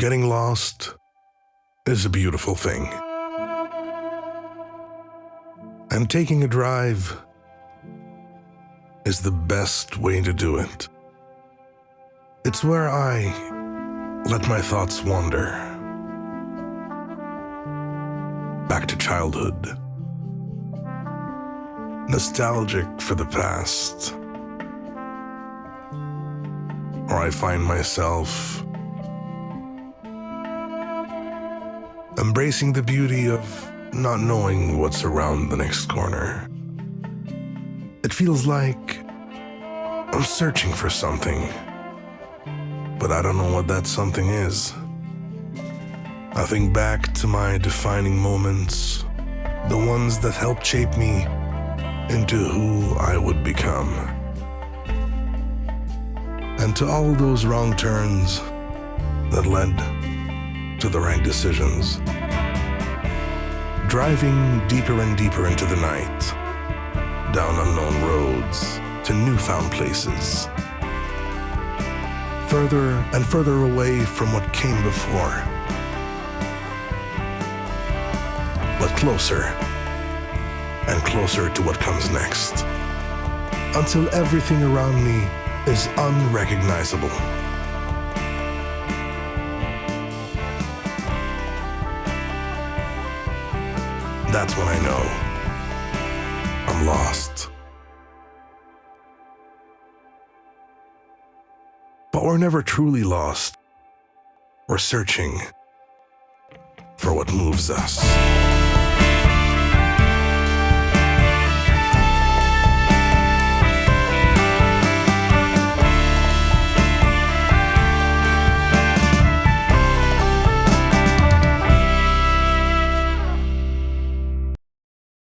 Getting lost is a beautiful thing. And taking a drive is the best way to do it. It's where I let my thoughts wander back to childhood, nostalgic for the past, or I find myself embracing the beauty of not knowing what's around the next corner. It feels like I'm searching for something, but I don't know what that something is. I think back to my defining moments, the ones that helped shape me into who I would become. And to all those wrong turns that led to the right decisions. Driving deeper and deeper into the night, down unknown roads to newfound places. Further and further away from what came before. But closer and closer to what comes next. Until everything around me is unrecognizable. That's when I know I'm lost. But we're never truly lost. We're searching for what moves us.